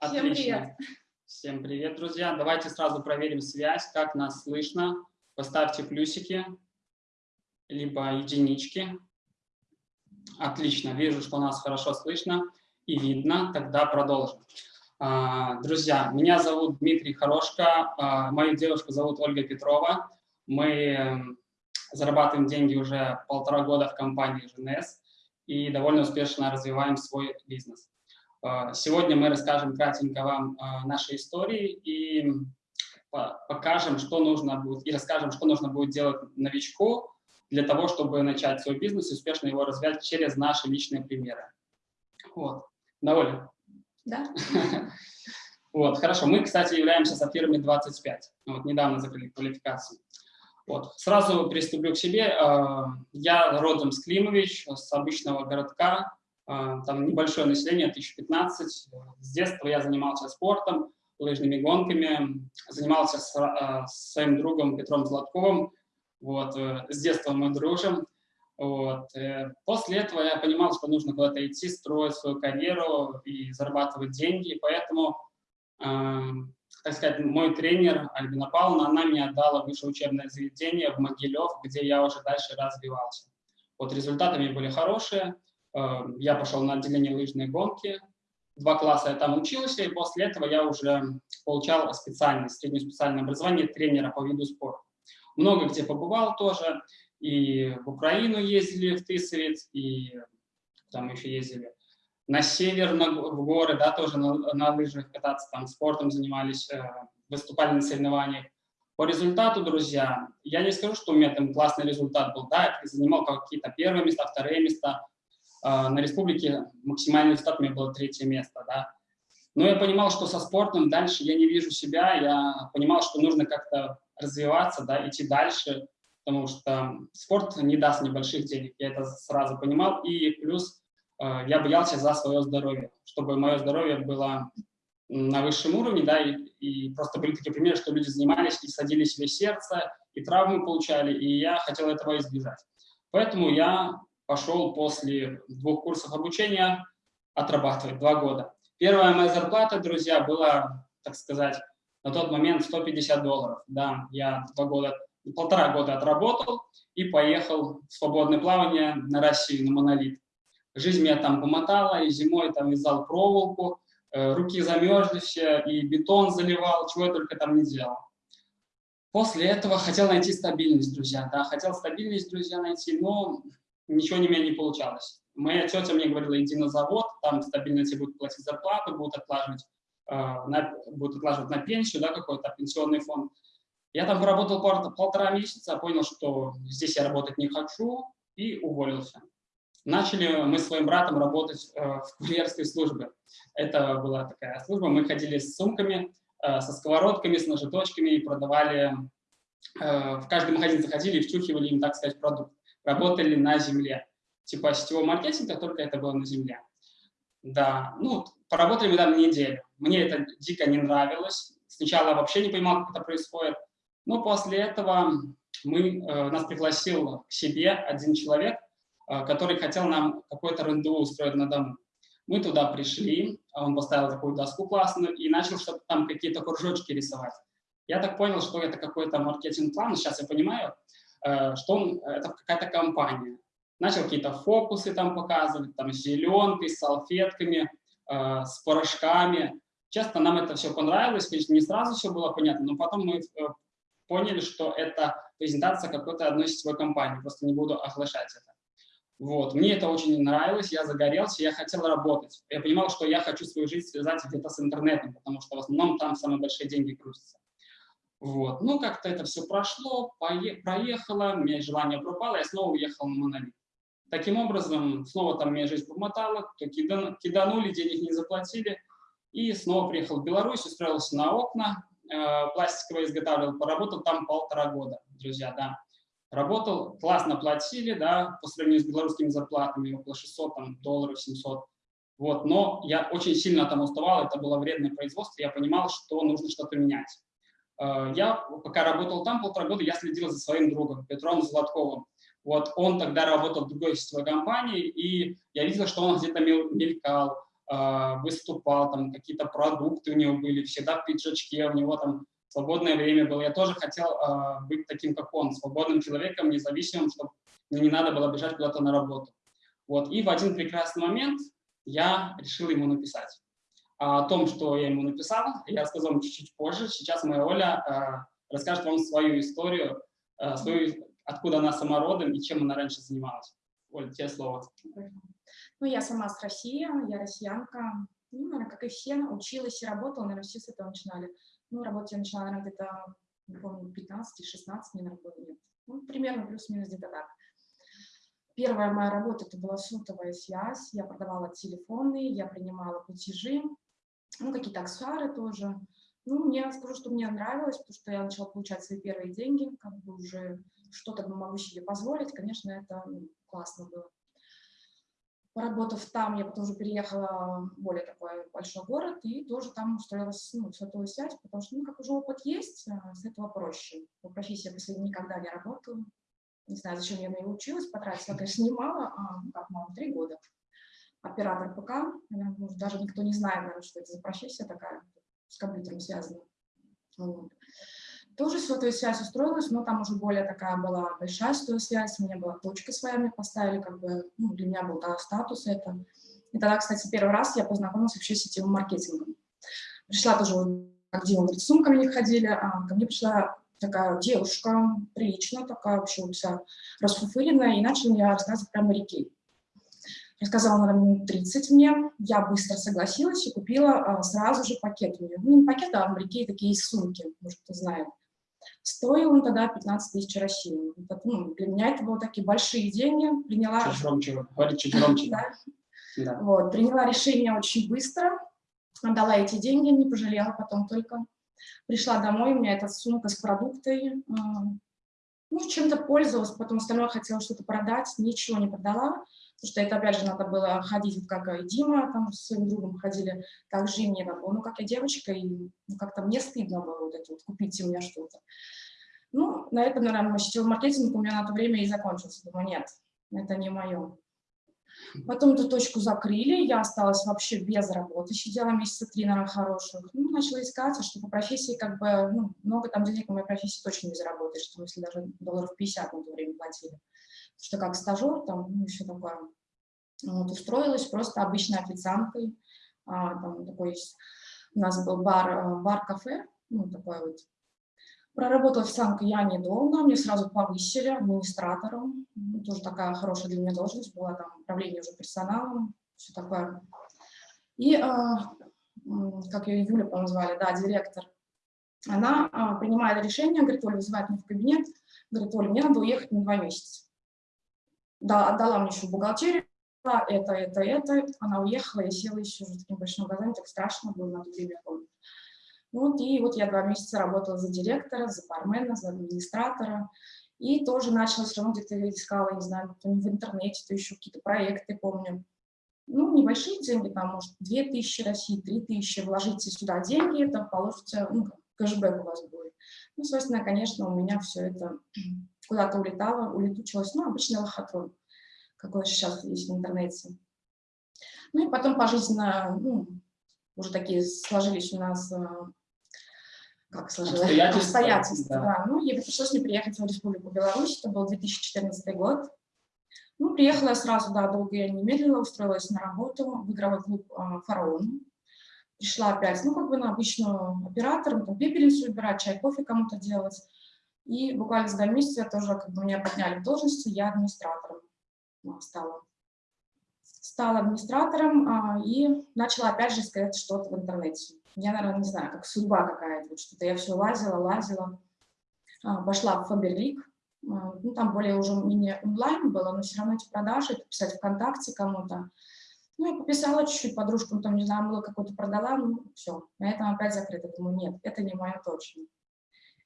Отлично. Всем привет. Всем привет, друзья. Давайте сразу проверим связь, как нас слышно. Поставьте плюсики, либо единички. Отлично, вижу, что нас хорошо слышно и видно. Тогда продолжим. А, друзья, меня зовут Дмитрий Хорошко, а, мою девушку зовут Ольга Петрова. Мы эм, зарабатываем деньги уже полтора года в компании ЖНС и довольно успешно развиваем свой бизнес. А, сегодня мы расскажем кратенько вам наши истории и покажем, что нужно будет, и расскажем, что нужно будет делать новичку для того, чтобы начать свой бизнес и успешно его развивать через наши личные примеры. Вот. Довольны? Да. Вот, хорошо. Мы, кстати, являемся сапфирами 25. Вот, недавно закрыли квалификацию. Вот. Сразу приступлю к себе. А, я родом с Климович, с обычного городка. А, там небольшое население, 1015. С детства я занимался спортом, лыжными гонками. Занимался с, а, с своим другом Петром Златковым. Вот. Э, с детства мы дружим. Вот. Э, после этого я понимал, что нужно куда-то идти, строить свою карьеру и зарабатывать деньги. Поэтому, э, так сказать, мой тренер Альбина Павловна, она мне отдала высшее учебное заведение в Могилев, где я уже дальше развивался. Вот результаты мне были хорошие. Э, я пошел на отделение лыжной гонки. Два класса я там учился, и после этого я уже получал специальное, среднее специальное образование тренера по виду спорта. Много где побывал тоже и в Украину ездили, в Тысовец, и там еще ездили на север, на, в горы, да, тоже на, на лыжах кататься, там спортом занимались, э, выступали на соревнованиях. По результату, друзья, я не скажу, что у меня там классный результат был, да, я занимал какие-то первые места, вторые места, на республике максимальный результат у меня было третье место, да. Но я понимал, что со спортом дальше я не вижу себя, я понимал, что нужно как-то развиваться, да, идти дальше, потому что спорт не даст небольших денег, я это сразу понимал, и плюс э, я боялся за свое здоровье, чтобы мое здоровье было на высшем уровне, да, и, и просто были такие примеры, что люди занимались и садились себе сердце, и травмы получали, и я хотел этого избежать. Поэтому я пошел после двух курсов обучения отрабатывать два года. Первая моя зарплата, друзья, была, так сказать, на тот момент 150 долларов. Да, я два года полтора года отработал и поехал в свободное плавание на Россию, на монолит. Жизнь меня там помотала, и зимой там вязал проволоку, э, руки замерзли все, и бетон заливал, чего я только там не делал. После этого хотел найти стабильность, друзья, да, хотел стабильность, друзья, найти, но ничего у меня не получалось. Моя тетя мне говорила, иди на завод, там стабильно тебе будут платить зарплату, будут отлаживать, э, на, будут отлаживать на пенсию, да, какой-то пенсионный фонд. Я там поработал полтора месяца, понял, что здесь я работать не хочу, и уволился. Начали мы с своим братом работать э, в курьерской службе. Это была такая служба, мы ходили с сумками, э, со сковородками, с ножеточками и продавали, э, в каждый магазин заходили и втюхивали им, так сказать, продукт. Работали на земле. Типа сетевого маркетинга, только это было на земле. Да, ну, поработали мы там неделю. Мне это дико не нравилось. Сначала вообще не понимал, как это происходит. Но после этого мы, э, нас пригласил к себе один человек, э, который хотел нам какой-то рандеву устроить на дому. Мы туда пришли, он поставил такую доску классную и начал что-то там, какие-то кружочки рисовать. Я так понял, что это какой-то маркетинг-план, сейчас я понимаю, что он, это какая-то компания. Начал какие-то фокусы там показывать, там с зеленкой, с салфетками, с порошками. Часто нам это все понравилось, конечно, не сразу все было понятно, но потом мы поняли, что это презентация какой-то одной сетевой компании, просто не буду оглашать это. Вот. Мне это очень нравилось, я загорелся, я хотел работать. Я понимал, что я хочу свою жизнь связать где-то с интернетом, потому что в основном там самые большие деньги крутятся. Вот. Ну, как-то это все прошло, проехало, у меня желание пропало, я снова уехал на монолит. Таким образом, снова там меня жизнь помотала, то киданули, денег не заплатили, и снова приехал в Беларусь, устроился на окна, Э, пластиковое изготавливал, поработал там полтора года, друзья, да. Работал, классно платили, да, по сравнению с белорусскими зарплатами, около 600 там, долларов, 700. Вот, но я очень сильно там уставал, это было вредное производство, я понимал, что нужно что-то менять. Э, я, пока работал там полтора года, я следил за своим другом, Петром Золотковым. Вот, он тогда работал в другой сетевой компании, и я видел, что он где-то мелькал, выступал, там какие-то продукты у него были, всегда в пиджачке, у него там свободное время было. Я тоже хотел быть таким, как он, свободным человеком, независимым, чтобы мне не надо было бежать куда-то на работу. Вот. И в один прекрасный момент я решил ему написать. А о том, что я ему написал, я расскажу вам чуть-чуть позже. Сейчас моя Оля э, расскажет вам свою историю, э, свою, откуда она сама и чем она раньше занималась. Оля, тебе слово. Ну, я сама с России, я россиянка. Ну, наверное, как и все, училась и работала, наверное, все с этого начинали. Ну, работать я начала, наверное, где-то, не помню, 15-16, мне, наверное, было, нет. Ну, примерно плюс-минус где-то так. Первая моя работа это была сотовая связь. Я продавала телефоны, я принимала платежи, ну, какие-то аксессуары тоже. Ну, мне скажу, что мне нравилось, потому что я начала получать свои первые деньги, как бы уже что-то могу себе позволить. Конечно, это ну, классно было. Поработав там, я потом уже переехала в более такой большой город и тоже там устроилась ну, в сотовую связь, потому что, ну, как уже опыт есть, а, с этого проще. По профессии я после никогда не работала не знаю, зачем я на нее училась, потратила, конечно, немало, а, как мало, три года. Оператор ПК, может, даже никто не знает, наверное, что это за профессия такая, с компьютером связана. Вот. Тоже сотовая связь устроилась, но там уже более такая была большая сотовая связь, у меня была точка своя, мне поставили, как бы, ну, для меня был да, статус это. И тогда, кстати, первый раз я познакомилась вообще с сетевым маркетингом. Пришла тоже, Дима говорит, с сумками не ходили, а ко мне пришла такая девушка, приличная такая, вообще вся расфуфыренная, и начала мне рассказывать про моряки. Рассказала она минут 30 мне, я быстро согласилась и купила а, сразу же пакет у нее. Ну, не пакет, а моряки такие сумки, может, кто знает. Стоил он тогда 15 тысяч России. Это, ну, для меня это были такие большие деньги. Приняла... Чуть громче, говори чуть громче. да. да. Вот, приняла решение очень быстро, отдала эти деньги, не пожалела потом только. Пришла домой, у меня эта сумка с продуктой, ну, чем-то пользовалась, потом остальное хотела что-то продать, ничего не продала, потому что это, опять же, надо было ходить, как и Дима, там с своим другом ходили, так же и мне было. Ну, как я девочка, и ну, как-то мне стыдно было вот это вот, купить у меня что-то. Ну, на этом, наверное, сетевой маркетинг у меня на то время и закончился. Думаю, нет, это не мое. Потом эту точку закрыли, я осталась вообще без работы, сидела месяца три, наверное, хороших. Ну, начала искать, а что по профессии, как бы, ну, много там денег на моей профессии точно не заработаешь, что если даже долларов 50 на то время платили. Что как стажер, там, ну, еще такое. Вот, устроилась просто обычной официанткой. А, там такой у нас был бар, бар-кафе, ну, такой вот Проработала официанткой я недолго, мне сразу повысили администратором. Ну, тоже такая хорошая для меня должность была, там управление уже персоналом, все такое. И, э, как ее Юля, по-моему, звали, да, директор, она э, принимает решение, говорит, Оля вызывает меня в кабинет, говорит, Оля, мне надо уехать на два месяца. Да, отдала мне еще бухгалтерию, это, это, это, она уехала, я села еще с такими большими глазами, так страшно было на то время. Вот, и вот я два месяца работала за директора, за бармена, за администратора. И тоже начала все равно где-то искала, не знаю, то в интернете, то еще какие-то проекты, помню. Ну, небольшие деньги, там, может, 2000 России, 3000, вложите сюда деньги, это получится, ну, кэшбэк у вас будет. Ну, собственно, конечно, у меня все это куда-то улетало, улетучилось, ну, обычный лохотрон, какой сейчас есть в интернете. Ну, и потом пожизненно, ну, уже такие сложились у нас э, как сложилось, обстоятельства, обстоятельства да. да. Ну, ей пришлось мне приехать в Республику Беларусь, это был 2014 год. Ну, приехала я сразу, да, долго я не медлила, устроилась на работу в игровой клуб э, «Фараон». Пришла опять, ну, как бы на обычную оператор, там, пепельницу убирать, чай, кофе кому-то делать. И буквально за два месяца я тоже, как бы, меня подняли в должности, я администратором стала. Стала администратором а, и начала опять же искать что-то в интернете я, наверное, не знаю, как судьба какая-то, вот что-то я все лазила, лазила, а, пошла в Фаберлик, а, ну, там более уже не онлайн было, но все равно эти продажи, писать ВКонтакте кому-то. Ну, я пописала чуть-чуть подружкам, там, не знаю, было какое-то продала, ну, все, на этом опять закрыто. Думаю, нет, это не мое точно.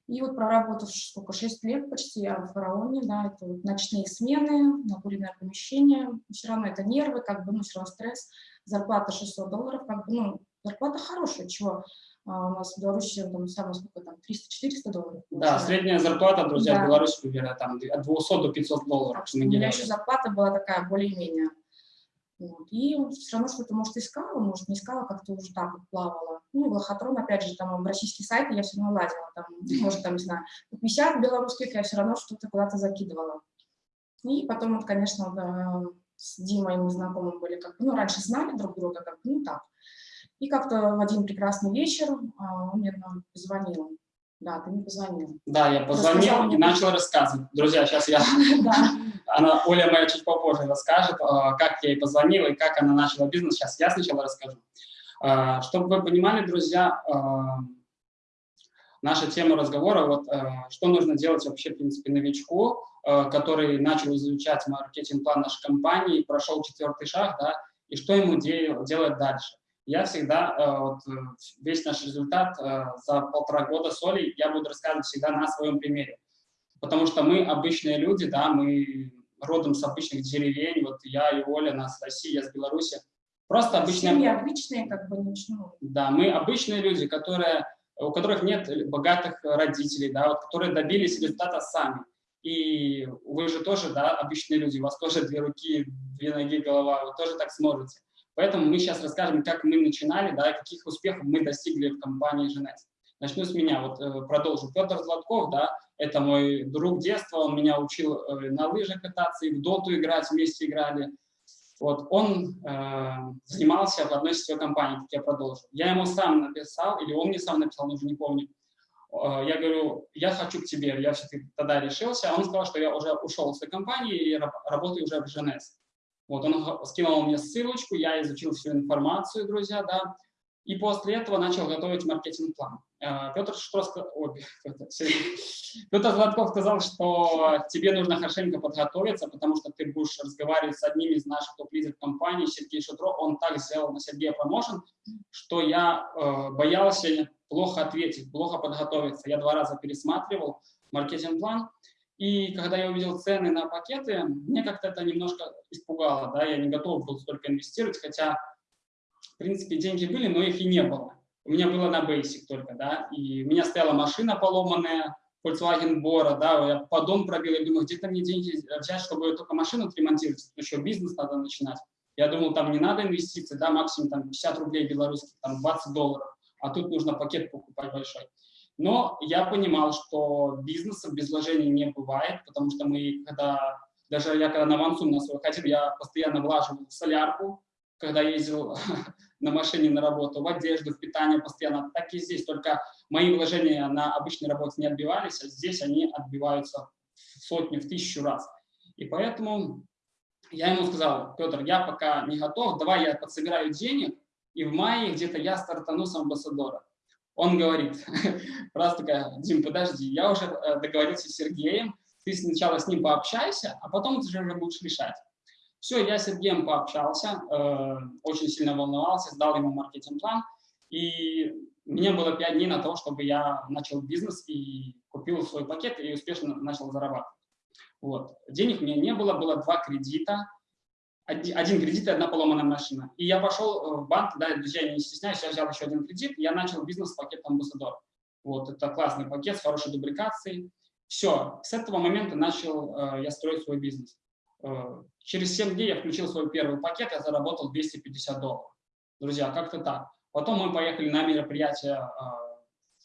И вот проработав сколько, 6 лет почти я в фараоне, да, это вот ночные смены, накуренное помещение, все равно это нервы, как бы, ну, все равно стресс, зарплата 600 долларов, как бы, ну, зарплата хорошая, чего а, у нас в Беларуси там самое сколько там 300-400 долларов. Да, средняя зарплата, друзья, да. в Беларуси, примерно там от 200 до 500 долларов. Так, у меня еще зарплата была такая более-менее. Вот. И все равно что-то, может, искала, может, не искала, как-то уже так вот плавала. Ну, лохотрон, опять же, там в российские сайты я все равно лазила, там, может, там, не знаю, 50 белорусских я все равно что-то куда-то закидывала. И потом, вот, конечно, да, с Димой мы знакомы были, как бы, ну, раньше знали друг друга, как бы, ну, так. И как-то в один прекрасный вечер а, он мне позвонил. Да, ты мне позвонил. Да, я позвонил и начал рассказывать. Друзья, сейчас я... Она, Оля моя чуть попозже расскажет, а, как я ей позвонила и как она начала бизнес. Сейчас я сначала расскажу. А, чтобы вы понимали, друзья, а, наша тема разговора, вот что нужно делать вообще, в принципе, новичку, который начал изучать маркетинг-план нашей компании, прошел четвертый шаг, да, и что ему делать дальше я всегда, э, вот, э, весь наш результат э, за полтора года соли я буду рассказывать всегда на своем примере. Потому что мы обычные люди, да, мы родом с обычных деревень, вот я и Оля, нас с России, я с Беларуси. Просто обычные... Семьи обычные, как бы, ничего. Да, мы обычные люди, которые, у которых нет богатых родителей, да, вот, которые добились результата сами. И вы же тоже, да, обычные люди, у вас тоже две руки, две ноги, голова, вы тоже так сможете. Поэтому мы сейчас расскажем, как мы начинали, да, каких успехов мы достигли в компании Женес. Начну с меня, вот э, продолжу. Петр Златков, да, это мой друг детства, он меня учил э, на лыжах кататься и в доту играть, вместе играли. Вот, он э, занимался в одной сетевой компании, как я продолжу. Я ему сам написал, или он мне сам написал, уже не помню. Я говорю, я хочу к тебе, я все-таки тогда решился. А он сказал, что я уже ушел с этой компании и работаю уже в Женес. Вот он скинул мне ссылочку, я изучил всю информацию, друзья, да, и после этого начал готовить маркетинг-план. Э, Петр, Петр Златков сказал, что тебе нужно хорошенько подготовиться, потому что ты будешь разговаривать с одним из наших топ-лидеров компании, Сергей Шутро. Он так сделал на Сергея промоушен, что я э, боялся плохо ответить, плохо подготовиться. Я два раза пересматривал маркетинг-план, и когда я увидел цены на пакеты, мне как-то это немножко испугало, да, я не готов был столько инвестировать, хотя, в принципе, деньги были, но их и не было. У меня было на Basic только, да, и у меня стояла машина поломанная, Volkswagen Bora, да, я поддон пробил, я думаю, где-то мне деньги взять, чтобы только машину отремонтировать, еще бизнес надо начинать. Я думал, там не надо инвестиций, да, максимум там 50 рублей белорусских, там 20 долларов, а тут нужно пакет покупать большой. Но я понимал, что бизнеса без вложений не бывает, потому что мы, когда, даже я когда на Мансум на свой ходил, я постоянно влаживал в солярку, когда ездил на машине на работу, в одежду, в питание постоянно, так и здесь. Только мои вложения на обычной работе не отбивались, а здесь они отбиваются в сотню, в тысячу раз. И поэтому я ему сказал, Петр, я пока не готов, давай я подсобираю денег, и в мае где-то я стартану с амбассадора. Он говорит, раз такая, Дим, подожди, я уже э, договорился с Сергеем, ты сначала с ним пообщайся, а потом ты уже будешь решать. Все, я с Сергеем пообщался, э, очень сильно волновался, сдал ему маркетинг-план, и мне было пять дней на то, чтобы я начал бизнес и купил свой пакет и успешно начал зарабатывать. Вот. Денег у меня не было, было два кредита, один кредит и одна поломанная машина. И я пошел э, в банк, да, друзья, я не стесняюсь, я взял еще один кредит, я начал бизнес с пакетом Амбассадор. Вот, это классный пакет с хорошей дубликацией. Все, с этого момента начал э, я строить свой бизнес. Э, через 7 дней я включил свой первый пакет, я заработал 250 долларов. Друзья, как-то так. Потом мы поехали на мероприятие э,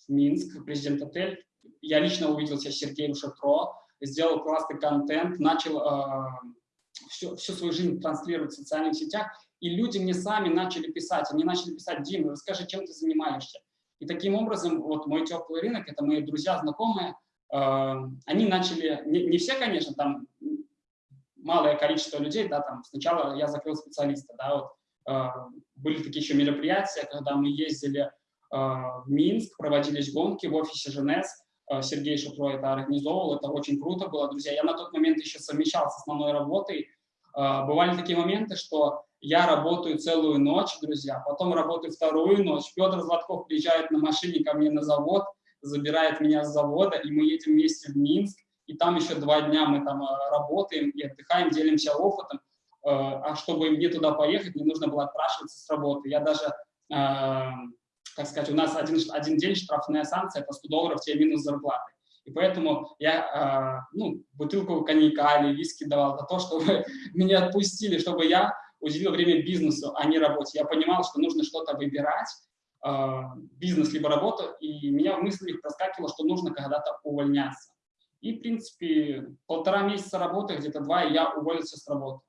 в Минск, президент отель. Я лично увиделся с Сергеем Шатро, сделал классный контент, начал э, всю, всю свою жизнь транслировать в социальных сетях, и люди мне сами начали писать, они начали писать, Дима, расскажи, чем ты занимаешься. И таким образом, вот мой теплый рынок, это мои друзья, знакомые, э, они начали, не, не все, конечно, там малое количество людей, да, там сначала я закрыл специалиста, да, вот, э, были такие еще мероприятия, когда мы ездили э, в Минск, проводились гонки в офисе Э, Сергей Шутро это организовывал, это очень круто было, друзья. Я на тот момент еще совмещал с основной работой. Э, бывали такие моменты, что я работаю целую ночь, друзья, потом работаю вторую ночь. Петр Златков приезжает на машине ко мне на завод, забирает меня с завода, и мы едем вместе в Минск, и там еще два дня мы там э, работаем и отдыхаем, делимся опытом. А чтобы мне туда поехать, мне нужно было отпрашиваться с работы. Я даже так сказать, у нас один, один день штрафная санкция по 100 долларов тебе минус зарплаты. И поэтому я э, ну, бутылку коньяка или виски давал за то, чтобы меня отпустили, чтобы я уделил время бизнесу, а не работе. Я понимал, что нужно что-то выбирать, э, бизнес либо работу, и меня в мыслях проскакивало, что нужно когда-то увольняться. И, в принципе, полтора месяца работы, где-то два, и я уволился с работы.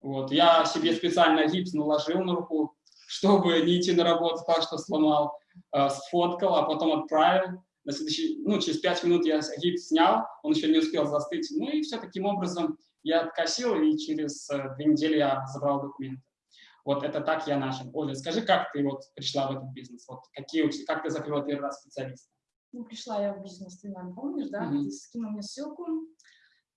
Вот. Я себе специально гипс наложил на руку, чтобы не идти на работу, так что сломал, э, сфоткал, а потом отправил. На следующий, ну, через пять минут я гипс снял, он еще не успел застыть. Ну и все таким образом я откосил, и через э, две недели я забрал документы. Вот это так я начал. Оля, скажи, как ты вот пришла в этот бизнес? Вот какие, как ты закрыла первый раз специалиста? Ну, пришла я в бизнес, ты, наверное, помнишь, да? Mm -hmm. Ты скинул мне ссылку,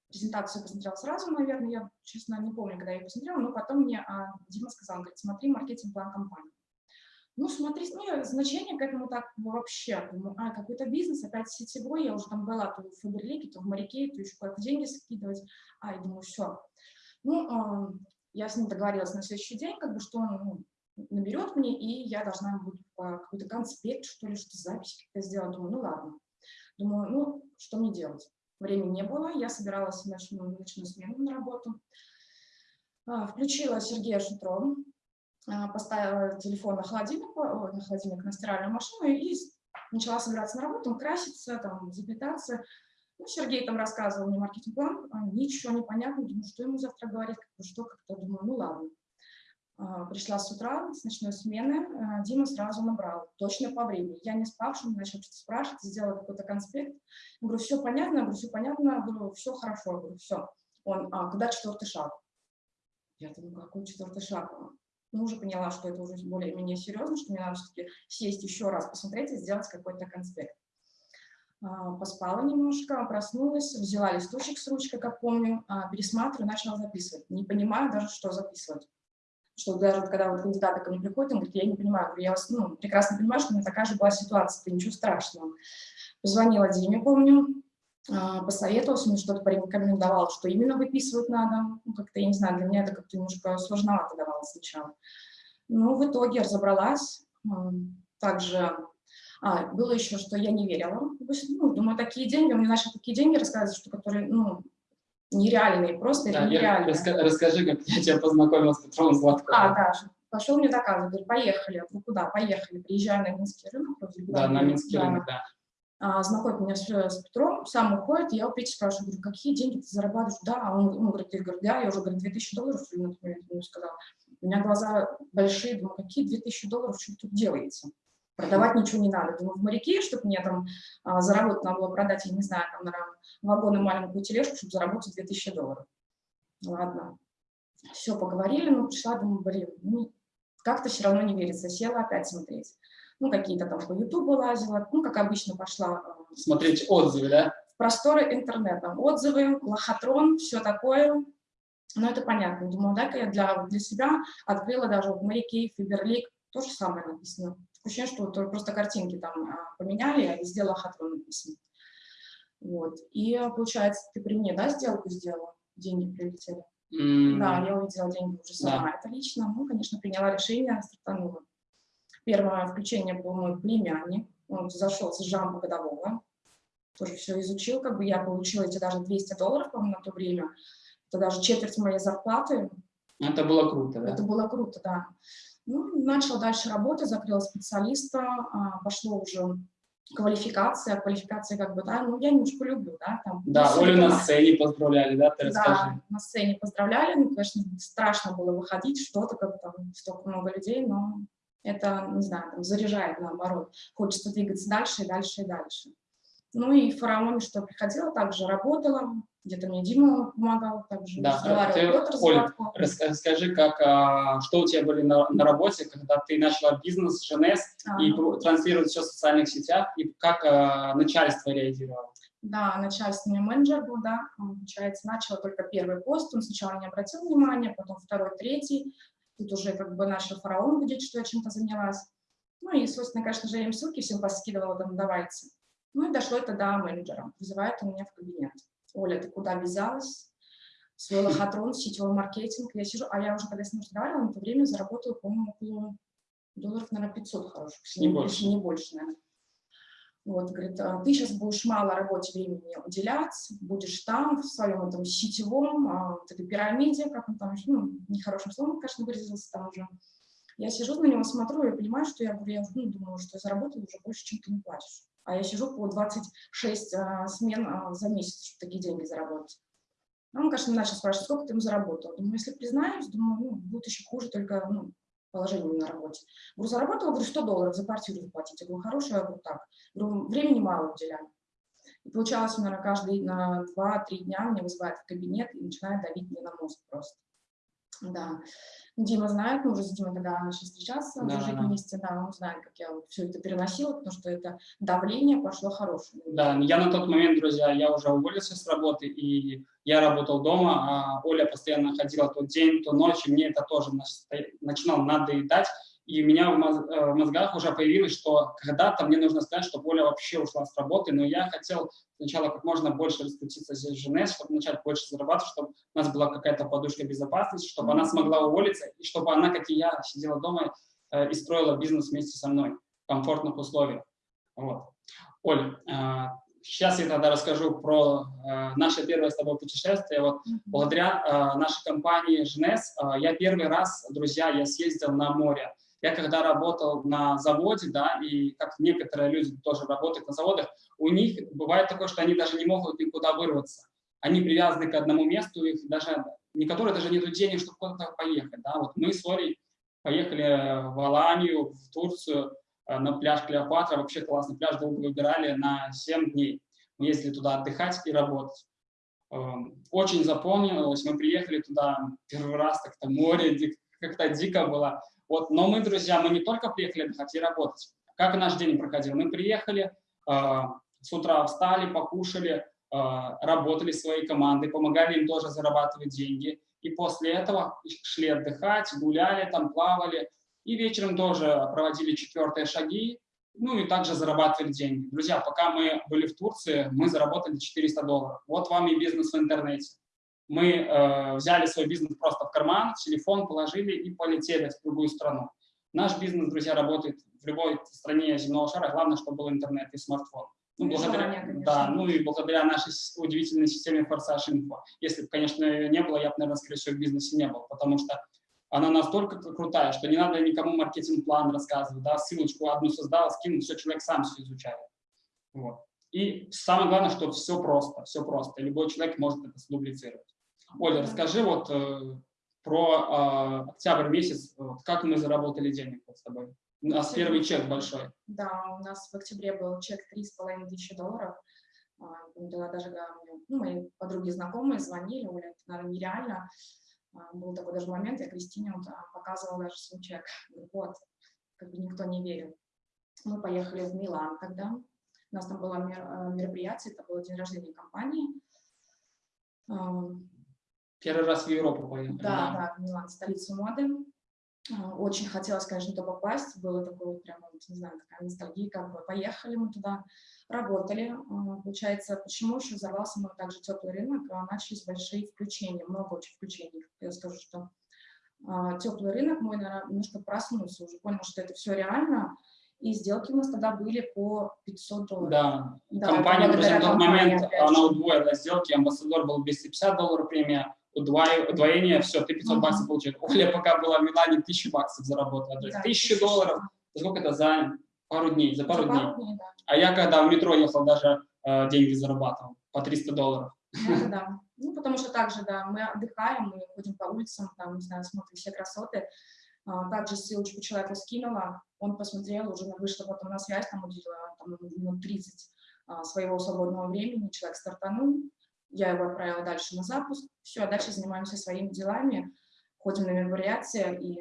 презентацию посмотрела сразу, наверное, я, честно, не помню, когда я ее посмотрела, но потом мне а, Дима сказал, он говорит, смотри маркетинг-план компании. Ну, смотри, ну, значение к этому так вообще, думаю, а, какой-то бизнес, опять сетевой, я уже там была то в Фаберлике, то в Моряке, то еще куда-то деньги скидывать, а, я думаю, все. Ну, э, я с ним договорилась на следующий день, как бы, что он ну, наберет мне, и я должна буду какой-то конспект, что ли, что запись как-то сделать. Думаю, ну ладно. Думаю, ну, что мне делать? Времени не было, я собиралась в ночную, смену на работу. А, включила Сергея Шутрова, а, поставила телефон на холодильник, на холодильник, на стиральную машину и начала собираться на работу, краситься, там, заплетаться. Ну, Сергей там рассказывал мне маркетинг-план, а, ничего не понятно, думаю, что ему завтра говорить, что как-то, думаю, ну ладно. Пришла с утра, с ночной смены, Дима сразу набрал, точно по времени. Я не спавшим, начал что-то спрашивать, сделала какой-то конспект. Я говорю, все понятно, я говорю, все понятно, я говорю, все хорошо, я говорю, все. Он, а, когда четвертый шаг? Я думаю, какой четвертый шаг? Ну, уже поняла, что это уже более-менее серьезно, что мне надо все-таки сесть еще раз, посмотреть и сделать какой-то конспект. Поспала немножко, проснулась, взяла листочек с ручкой, как помню, пересматриваю, начала записывать. Не понимаю даже, что записывать что даже когда вот кандидаты ко мне приходят, он говорит, я не понимаю, я вас ну, прекрасно понимаю, что у меня такая же была ситуация, это ничего страшного. Позвонила Диме, помню, а, посоветовался, мне что-то порекомендовал, что именно выписывать надо. Ну, как-то, я не знаю, для меня это как-то немножко сложновато давалось сначала. Но в итоге разобралась. Также а, было еще, что я не верила. Ну, думаю, такие деньги, мне начал такие деньги рассказывать, что которые, ну, нереальные, просто да, нереальные. Раска расскажи, как я тебя познакомила с Петром Златковым. А, да, пошел мне доказывать, говорит, поехали. Ну куда? Поехали. Приезжаю на Минский рынок. Да, на Минский да. рынок, да. А, знакомит меня с, с Петром, сам уходит, я у Пети спрашиваю, говорю, какие деньги ты зарабатываешь? Да, он, он говорит, я говорю, да, я уже, говорит, 2000 долларов, например, ему сказал. У меня глаза большие, думаю, какие 2000 долларов, что тут делаете? Продавать ничего не надо. Думаю, в моряке, чтобы мне там а, заработать, надо было продать, я не знаю, там, наверное, вагон и маленькую тележку, чтобы заработать 2000 долларов. Ладно. Все, поговорили, но пришла, думаю, блин, ну, как-то все равно не верится. Села опять смотреть. Ну, какие-то там по Ютубу лазила, ну, как обычно пошла. А, смотреть отзывы, да? В просторы интернета. Отзывы, лохотрон, все такое. Ну, это понятно. Думаю, да, я для, для себя открыла даже в моряке, Фиберлик, то же самое написано ощущение, что вот просто картинки там а, поменяли, а везде лохотрон написано. Вот. И получается, ты при мне, да, сделку сделала? Деньги прилетели? Mm. Да, я увидела деньги уже сама. Да. Это лично, ну, конечно, приняла решение, стартанула. Первое включение был мой племянник. Он зашел с жамбо годового. Тоже все изучил, как бы я получила эти даже 200 долларов, по-моему, на то время. Это даже четверть моей зарплаты. Это было круто, да? Это было круто, да. Ну, начала дальше работать, закрыла специалиста, а, пошло уже квалификация, квалификация как бы, да, ну, я немножко люблю, да. Там, да, Олю на сцене поздравляли, да, ты расскажи. Да, на сцене поздравляли, ну, конечно, страшно было выходить, что-то, как там, столько много людей, но это, не знаю, там, заряжает наоборот. Хочется двигаться дальше и дальше и дальше. Ну и в фараоне, что приходила, также работала, где-то мне Дима помогал, также да, разговаривал Петр Оль, расскажи, как, а, что у тебя были на, на работе, когда ты начала бизнес, ЖНС, а, и транслировать все в социальных сетях, и как а, начальство реагировало? Да, начальство мне менеджер был, да, получается, начала только первый пост, он сначала не обратил внимания, потом второй, третий, тут уже как бы начал фараон видеть, что я чем-то занялась. Ну и, собственно, конечно же, я им ссылки всем поскидывала, там, давайте. Ну и дошло это до менеджера, вызывает он меня в кабинет. Оля, ты куда вязалась? Свой лохотрон, сетевой маркетинг. Я сижу, а я уже, когда с ним разговаривала, на то время заработала, по-моему, около долларов, наверное, 500 хороших, не, не больше. Не больше, наверное. Вот, говорит, «А ты сейчас будешь мало работе времени уделять, будешь там, в своем этом сетевом, а, вот этой пирамиде, как он там, ну, нехорошим словом, конечно, выразился там уже. Я сижу на него, смотрю, и понимаю, что я, я ну, думаю, что я заработала уже больше, чем ты не платишь. А я сижу по 26 а, смен а, за месяц, чтобы такие деньги заработать. Он, конечно, начал спрашивать, сколько ты ему заработал. Думаю, если признаюсь, думаю, ну, будет еще хуже, только ну, положение на работе. Говорю, заработала, говорю, 100 долларов за квартиру заплатить. Я говорю, хорошая, я говорю, так. Говорю, времени мало уделяю. И получалось, наверное, каждый на 2-3 дня мне вызывает в кабинет и начинает давить мне на мозг просто. Да. Дима знает, мы уже с Димой когда начали встречаться, да, жить да. вместе, да, он знает, как я вот все это переносила, потому что это давление пошло хорошее. Да, я на тот момент, друзья, я уже уволился с работы, и я работал дома, а Оля постоянно ходила то день, то ночь, и мне это тоже начинало надоедать, и у меня э, в мозгах уже появилось, что когда-то мне нужно сказать, что Оля вообще ушла с работы, но я хотел сначала как можно больше раскрутиться здесь в Женес, чтобы начать больше зарабатывать, чтобы у нас была какая-то подушка безопасности, чтобы она смогла уволиться, и чтобы она, как и я, сидела дома э, и строила бизнес вместе со мной в комфортных условиях. Вот. Оль, э, сейчас я тогда расскажу про э, наше первое с тобой путешествие. Вот mm -hmm. благодаря э, нашей компании Женес э, я первый раз, друзья, я съездил на море. Я когда работал на заводе, да, и как некоторые люди тоже работают на заводах, у них бывает такое, что они даже не могут никуда вырваться. Они привязаны к одному месту, их даже, некоторые даже нет денег, чтобы куда-то поехать. Да. Вот мы с Олей поехали в Аланию, в Турцию, э, на пляж Клеопатра, вообще классный пляж, долго выбирали на 7 дней. Мы ездили туда отдыхать и работать. Эм, очень запомнилось, мы приехали туда первый раз, как-то море, как-то дико было. Вот, но мы, друзья, мы не только приехали отдыхать и работать. Как наш день проходил? Мы приехали, э, с утра встали, покушали, э, работали своей командой, помогали им тоже зарабатывать деньги. И после этого шли отдыхать, гуляли, там плавали. И вечером тоже проводили четвертые шаги, ну и также зарабатывали деньги. Друзья, пока мы были в Турции, мы заработали 400 долларов. Вот вам и бизнес в интернете мы э, взяли свой бизнес просто в карман, телефон положили и полетели в другую страну. Наш бизнес, друзья, работает в любой стране земного шара, главное, чтобы был интернет и смартфон. Ну, благодаря, желание, да, ну и благодаря нашей удивительной системе Форсаж Инфо. Если бы, конечно, ее не было, я бы, наверное, скорее всего, в бизнесе не был, потому что она настолько крутая, что не надо никому маркетинг-план рассказывать, да, ссылочку одну создал, скинул, все, человек сам все изучает. Вот. И самое главное, что все просто, все просто, любой человек может это сдублицировать. Оля, расскажи вот э, про э, октябрь месяц, как мы заработали денег вот с тобой. У нас первый чек большой. Да, у нас в октябре был чек 3,5 тысячи долларов. Да, даже да, ну, мои подруги знакомые звонили, Оля, это, наверное, нереально. А, был такой даже момент, я Кристине вот, а, показывала даже свой чек. Вот, как бы никто не верил. Мы поехали в Милан тогда. У нас там было э, мероприятие, это было день рождения компании. Первый раз в Европу поехали. Да, да, в Милан, столицу моды. А, очень хотелось, конечно, туда попасть. Было такое прямо, не знаю, такая ностальгия, как бы поехали мы туда, работали. А, получается, почему еще взорвался мы также теплый рынок, а, начались большие включения, много очень включений. Я скажу, что теплый рынок мой, наверное, немножко проснулся, уже понял, что это все реально, и сделки у нас тогда были по 500 долларов. Да, да компания, друзья, в тот момент она удвоила сделки, амбассадор был 250 долларов премия, удвоение, все, ты 500 баксов получил. Оля пока была в Милане, 1000 баксов заработала. Да, 1000 долларов, сколько это за пару дней? За пару за дней. Пару дней да. А я когда в метро ехал, даже э, деньги зарабатывал по 300 долларов. Это да. Ну, потому что также, да, мы отдыхаем, мы ходим по улицам, там, не знаю, смотрим все красоты. А, также ссылочку человеку скинула, он посмотрел, уже вышла потом на связь, там уделила там, минут 30 а, своего свободного времени, человек стартанул, я его отправила дальше на запуск, все, а дальше занимаемся своими делами, ходим на мероприятия и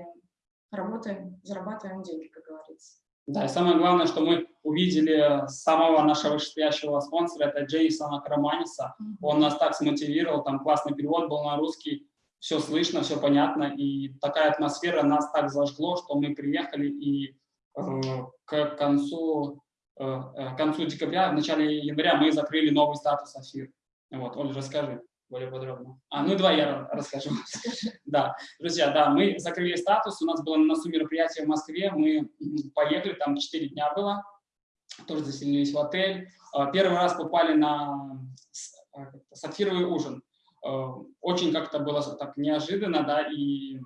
работаем, зарабатываем деньги, как говорится. Да, и самое главное, что мы увидели самого нашего вышестоящего спонсора, это Джейсона Караманиса. Mm -hmm. Он нас так смотивировал, там классный перевод был на русский, все слышно, все понятно, и такая атмосфера нас так зажгло, что мы приехали и э, к концу, э, э к концу декабря, в начале января мы закрыли новый статус Афир. Вот, Оля, расскажи более подробно. А, ну, два я расскажу. Да, друзья, да, мы закрыли статус, у нас было на носу мероприятие в Москве, мы поехали, там 4 дня было, тоже заселились в отель. Э, первый раз попали на сапфировый ужин. Очень как-то было так неожиданно, да, и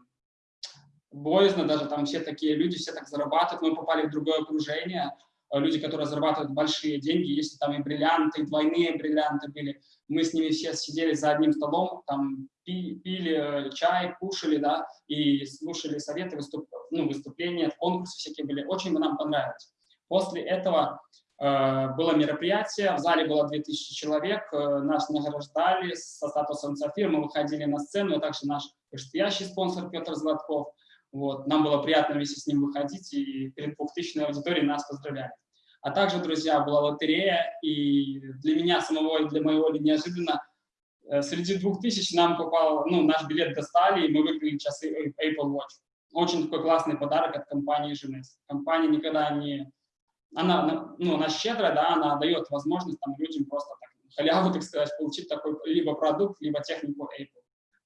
боязно даже, там все такие люди, все так зарабатывают, мы попали в другое окружение, люди, которые зарабатывают большие деньги, если там и бриллианты, и двойные бриллианты были, мы с ними все сидели за одним столом, там пили чай, кушали, да, и слушали советы, выступ, ну, выступления, конкурсы всякие были, очень нам понравилось. После этого э, было мероприятие, в зале было 2000 человек, э, нас награждали со статусом Софир, мы выходили на сцену, а также наш предстоящий спонсор Петр Златков, вот, нам было приятно вместе с ним выходить, и перед 2000 аудиторией нас поздравляли. А также, друзья, была лотерея, и для меня самого, и для моего неожиданно, э, среди 2000 нам попал, ну, наш билет достали, и мы выиграли часы Apple Watch. Очень такой классный подарок от компании GNS. Компания никогда не... Она, ну, она щедрая, да, она дает возможность там, людям просто так, халяву, так сказать, получить такой либо продукт, либо технику Apple.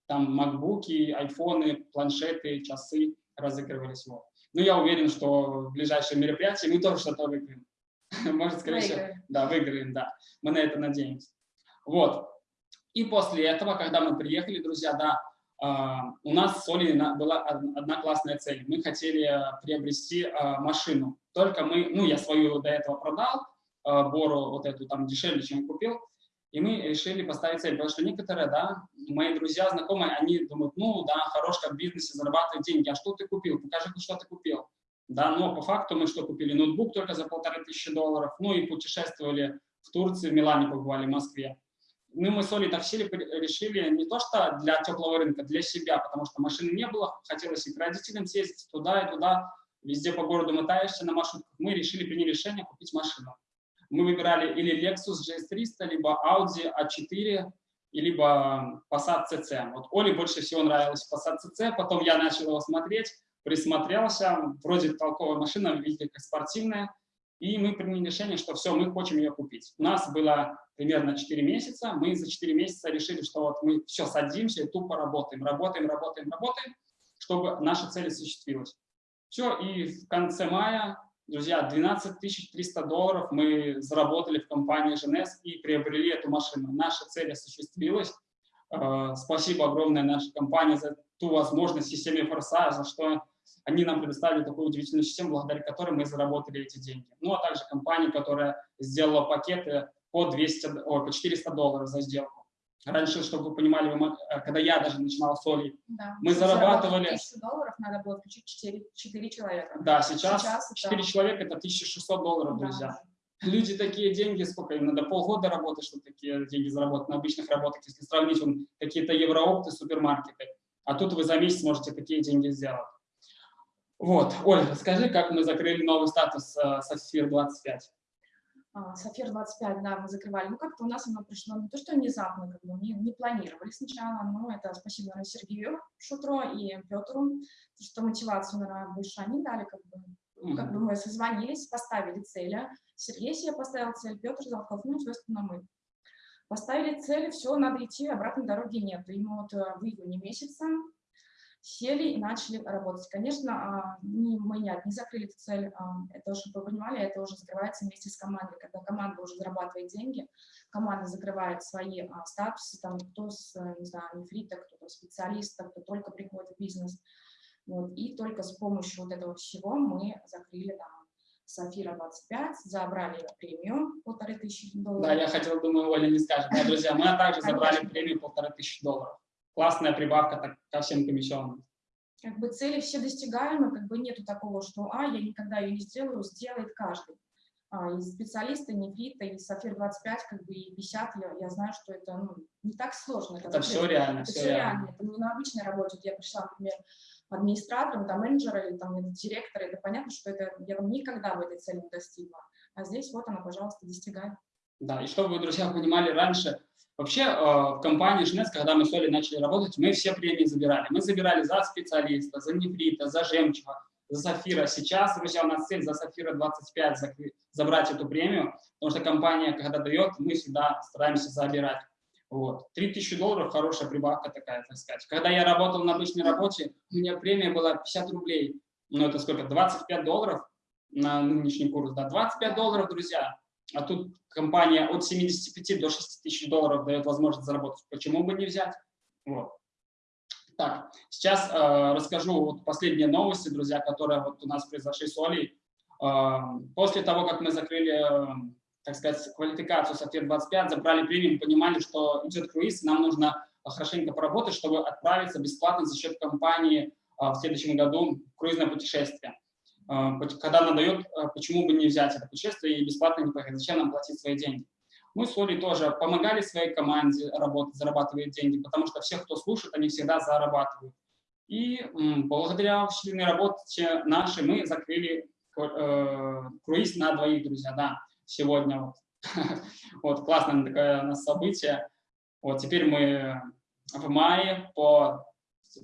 Там макбуки, айфоны, планшеты, часы разыгрывались. Вот. Но я уверен, что в ближайшее мероприятие мы тоже что-то выиграем. Может, скорее всего, да, выиграем, да. Мы на это надеемся. Вот. И после этого, когда мы приехали, друзья, да, Uh, у нас с Олей была одна классная цель. Мы хотели uh, приобрести uh, машину. Только мы, ну, я свою до этого продал, Бору вот эту там дешевле, чем купил, и мы решили поставить цель, потому что некоторые, да, мои друзья, знакомые, они думают, ну, да, хорош как в бизнесе, зарабатывать деньги, а что ты купил? Покажи, что ты купил да, но по факту мы что купили? Ноутбук только за полторы тысячи долларов, ну и путешествовали в Турции, в Милане побывали, в Москве. Ну, мы с Олей так сели, решили не то, что для теплого рынка, для себя, потому что машины не было, хотелось и к родителям съездить туда и туда, везде по городу мотаешься на маршрутках. Мы решили, приняли решение купить машину. Мы выбирали или Lexus GS300, либо Audi A4, либо Passat CC. Вот Оле больше всего нравилась Passat CC, потом я начал его смотреть, присмотрелся, вроде толковая машина, видите, как спортивная, и мы приняли решение, что все, мы хотим ее купить. У нас было примерно 4 месяца, мы за 4 месяца решили, что вот мы все, садимся и тупо работаем, работаем, работаем, работаем, чтобы наша цель осуществилась. Все, и в конце мая, друзья, 12 300 долларов мы заработали в компании ЖНС и приобрели эту машину. Наша цель осуществилась. Э, спасибо огромное нашей компании за ту возможность системе Форса, за что они нам предоставили такую удивительную систему, благодаря которой мы заработали эти деньги. Ну, а также компания, которая сделала пакеты по, 200, о, по 400 долларов за сделку. Раньше, чтобы вы понимали, э, когда я даже начинал с Олей, да. мы зарабатывали... 1000 долларов надо было включить 4, 4 человека. Да, сейчас, сейчас 4 это... человека – это 1600 долларов, да. друзья. Люди такие деньги, сколько им надо, полгода работать, чтобы такие деньги заработать на обычных работах, если сравнить какие-то евроопты, супермаркеты. А тут вы за месяц можете такие деньги сделать. Вот, Ольга, расскажи, как мы закрыли новый статус э, Сафир 25. Сафир 25, да, мы закрывали. Ну, как-то у нас оно пришло не то, что внезапно, как бы не, не планировали сначала, но это спасибо, наверное, Сергею Шутро и Петру, что мотивацию, наверное, больше они дали, как бы, mm -hmm. как бы мы созвонились, поставили цели. Сергей себе поставил цель, Петр Залхов, ну, естественно, мы. Поставили цель, все, надо идти, обратной дороги нет. И мы вот э, в июне месяце сели и начали работать. Конечно, а, не, мы не одни закрыли эту цель, а, это, чтобы вы понимали, это уже закрывается вместе с командой. Когда команда уже зарабатывает деньги, команда закрывает свои а, статусы, там кто с, не знаю, нефрита, кто-то специалист, кто только приходит в бизнес. Вот, и только с помощью вот этого всего мы закрыли там Сафира 25, забрали премию полторы тысячи долларов. Да, я хотел, думаю, Оля не скажет. Да, друзья, мы также забрали премию полторы тысячи долларов классная прибавка так, ко всем комиссионным. Как бы цели все достигаемы, как бы нету такого, что а, я никогда ее не сделаю, сделает каждый. А, и специалисты, нефрита, и Сафир 25, как бы и 50, я, я знаю, что это ну, не так сложно. Это, это все реально. Это все реально. реально. Это не на обычной работе. Я пришла, например, администратором, там, менеджера или там, директора, это понятно, что это я никогда в этой цели не достигла. А здесь вот она, пожалуйста, достигает. Да, и чтобы вы, друзья, понимали, раньше Вообще э, в компании Жнец, когда мы с Олей начали работать, мы все премии забирали. Мы забирали за специалиста, за нефрита, за жемчуга, за сафира. Сейчас, друзья, у нас цель за сафира 25 забрать эту премию, потому что компания, когда дает, мы всегда стараемся забирать. Вот. 3000 долларов – хорошая прибавка такая, так сказать. Когда я работал на обычной работе, у меня премия была 50 рублей. Ну, это сколько? 25 долларов. на нынешний курс, да, 25 долларов, друзья. А тут компания от 75 до 6 тысяч долларов дает возможность заработать. Почему бы не взять? Вот. Так, сейчас э, расскажу вот последние новости, друзья, которые вот у нас произошли с Олей. Э, после того, как мы закрыли, э, так сказать, квалификацию Сафир-25, забрали премиум, понимали, что идет круиз, нам нужно хорошенько поработать, чтобы отправиться бесплатно за счет компании э, в следующем году в круизное путешествие. Э, когда она дает, э, почему бы не взять это путешествие и бесплатно не поехать, зачем нам платить свои деньги? Мы с Олей тоже помогали своей команде работать, зарабатывать деньги, потому что все, кто слушает, они всегда зарабатывают. И благодаря усиленной работе нашей мы закрыли э, круиз на двоих, друзья, да, сегодня. Вот, вот классное такое у нас событие. Вот теперь мы в мае по,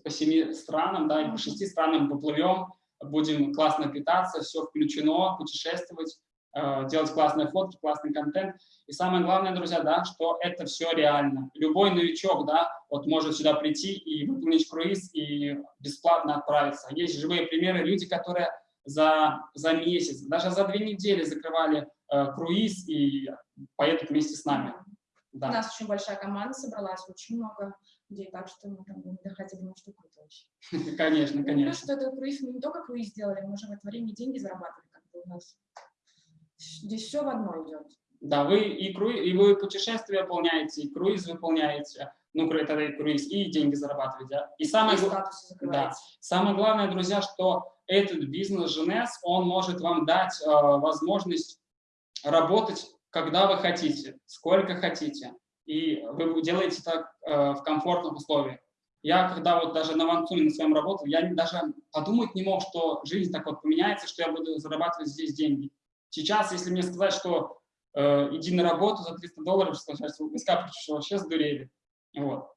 по семи странам, да, по шести странам поплывем, будем классно питаться, все включено, путешествовать. Э, делать классные фотки, классный контент. И самое главное, друзья, да, что это все реально. Любой новичок, да, вот может сюда прийти и выполнить круиз и бесплатно отправиться. Есть живые примеры, люди, которые за, за месяц, даже за две недели закрывали э, круиз и поедут вместе с нами. Да. У нас очень большая команда собралась, очень много людей, так что мы там не доходили на штуку точно. Конечно, конечно. Плюс, что этот круиз мы не только круиз сделали, мы уже в это время деньги зарабатывали, как бы у нас Здесь все в одно идет. Да, вы и, кру... и вы путешествия выполняете, и круиз выполняете, ну, это и круиз, и деньги зарабатываете. Да? И самое, и да. самое главное, друзья, что этот бизнес Женес, он может вам дать э, возможность работать, когда вы хотите, сколько хотите. И вы делаете так э, в комфортных условиях. Я когда вот даже на Ванцуне на своем работал, я даже подумать не мог, что жизнь так вот поменяется, что я буду зарабатывать здесь деньги. Сейчас, если мне сказать, что э, иди на работу за 300 долларов, сказать, вы что вообще сдурели. Вот.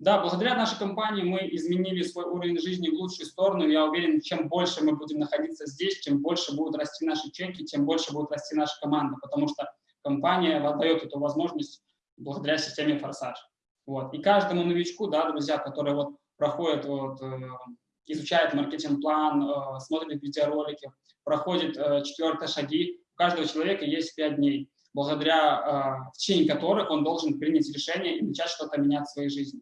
Да, благодаря нашей компании мы изменили свой уровень жизни в лучшую сторону. Я уверен, чем больше мы будем находиться здесь, чем больше будут расти наши чеки, тем больше будет расти наша команда, потому что компания дает эту возможность благодаря системе «Форсаж». Вот. И каждому новичку, да, друзья, которые вот проходят, вот, э, изучают маркетинг-план, э, смотрят видеоролики, проходит э, четвертые шаги. У каждого человека есть пять дней, благодаря в течение которых он должен принять решение и начать что-то менять в своей жизни.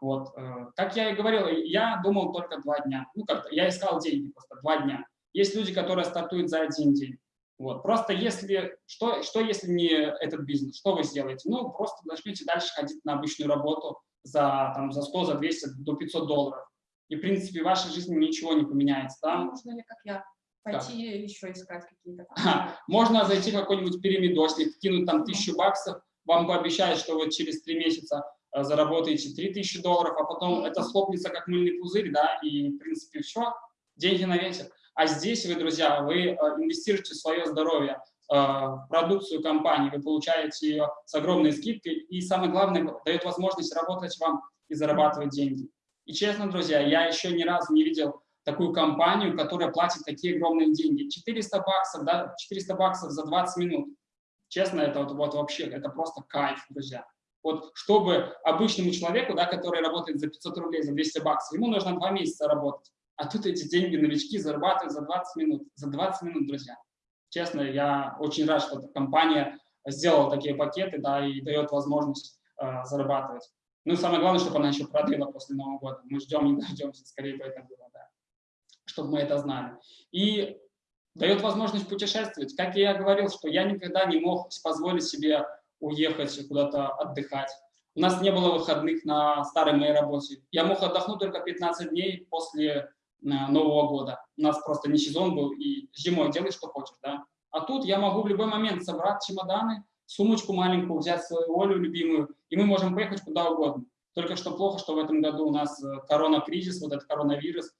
Вот. Как я и говорил, я думал только два дня. Ну, как я искал деньги просто два дня. Есть люди, которые стартуют за один день. Вот. Просто если, что, что если не этот бизнес, что вы сделаете? Ну, просто начнете дальше ходить на обычную работу за, там, за 100, за 200, до 500 долларов. И, в принципе, в вашей жизни ничего не поменяется. Да? Можно ли, как я, Пойти да. еще искать какие-то. Можно зайти в какой-нибудь пирамидосник, кинуть там тысячу баксов, вам пообещают, что вы через три месяца э, заработаете 3000 долларов, а потом это схлопнется как мыльный пузырь, да, и, в принципе, все, деньги на ветер. А здесь вы, друзья, вы э, инвестируете в свое здоровье, э, в продукцию компании, вы получаете ее с огромной скидкой, и самое главное, дает возможность работать вам и зарабатывать деньги. И честно, друзья, я еще ни разу не видел такую компанию, которая платит такие огромные деньги. 400 баксов, да, 400 баксов за 20 минут. Честно, это вот, вот вообще, это просто кайф, друзья. Вот чтобы обычному человеку, да, который работает за 500 рублей, за 200 баксов, ему нужно 2 месяца работать. А тут эти деньги новички зарабатывают за 20 минут. За 20 минут, друзья. Честно, я очень рад, что эта компания сделала такие пакеты, да, и дает возможность э, зарабатывать. Ну самое главное, чтобы она еще продлила после Нового года. Мы ждем, не дождемся, скорее бы это было, да чтобы мы это знали. И дает возможность путешествовать. Как я говорил, что я никогда не мог позволить себе уехать куда-то отдыхать. У нас не было выходных на старой моей работе. Я мог отдохнуть только 15 дней после Нового года. У нас просто не сезон был, и зимой делай, что хочешь. Да? А тут я могу в любой момент собрать чемоданы, сумочку маленькую, взять свою Олю любимую, и мы можем поехать куда угодно. Только что плохо, что в этом году у нас э, корона-кризис, вот этот коронавирус,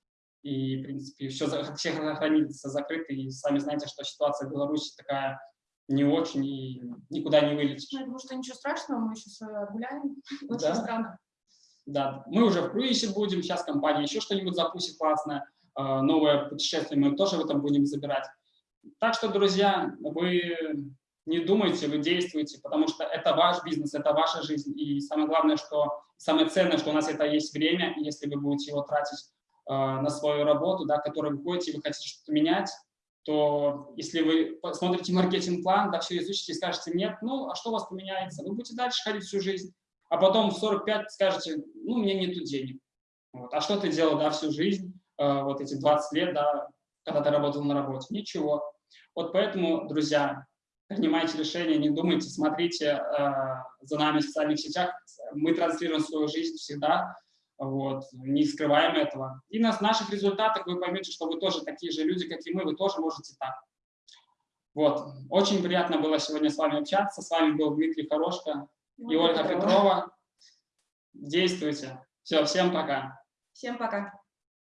и, в принципе, все, все границы закрыты, и сами знаете, что ситуация в Беларуси такая не очень, и никуда не вылетишь. Ну, я думаю, что ничего страшного, мы сейчас гуляем, очень да. странно. Да, мы уже в круизе будем, сейчас компания еще что-нибудь запустит классное, а, новое путешествие мы тоже в этом будем забирать. Так что, друзья, вы не думайте, вы действуете, потому что это ваш бизнес, это ваша жизнь. И самое главное, что самое ценное, что у нас это есть время, если вы будете его тратить Э, на свою работу, да, которой вы ходите, вы хотите что-то менять, то если вы посмотрите маркетинг-план, да, все изучите и скажете нет, ну, а что у вас поменяется? Вы будете дальше ходить всю жизнь, а потом в 45 скажете, ну, меня нету денег. Вот. А что ты делал, да, всю жизнь, э, вот эти 20 лет, да, когда ты работал на работе? Ничего. Вот поэтому, друзья, принимайте решения, не думайте, смотрите э, за нами в социальных сетях. Мы транслируем свою жизнь всегда, вот, не скрываем этого. И на наших результатах вы поймете, что вы тоже такие же люди, как и мы, вы тоже можете так. Вот, очень приятно было сегодня с вами общаться. С вами был Дмитрий Хорошко и Ольга Петрова. Действуйте. Все, всем пока. Всем пока.